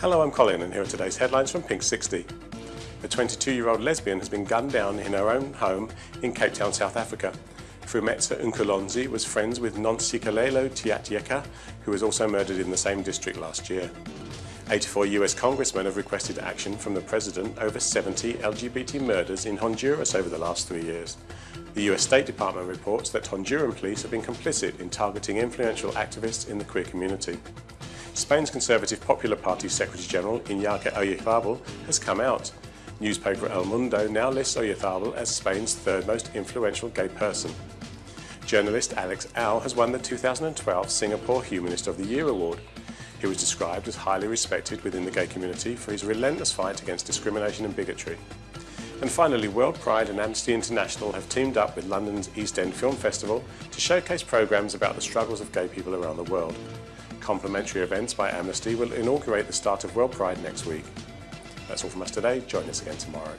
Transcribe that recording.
Hello, I'm Colin and here are today's headlines from Pink 60. A 22-year-old lesbian has been gunned down in her own home in Cape Town, South Africa. Frumetsa Nkulonzi was friends with Nontsikelelo Tyatyeka, who was also murdered in the same district last year. 84 US congressmen have requested action from the president over 70 LGBT murders in Honduras over the last three years. The US State Department reports that Honduran police have been complicit in targeting influential activists in the queer community. Spain's Conservative Popular Party Secretary-General Iñaki Oyarzabal has come out. Newspaper El Mundo now lists Oyarzabal as Spain's third most influential gay person. Journalist Alex Au has won the 2012 Singapore Humanist of the Year award. He was described as highly respected within the gay community for his relentless fight against discrimination and bigotry. And finally, World Pride and Amnesty International have teamed up with London's East End Film Festival to showcase programmes about the struggles of gay people around the world. Complimentary events by Amnesty will inaugurate the start of World Pride next week. That's all from us today. Join us again tomorrow.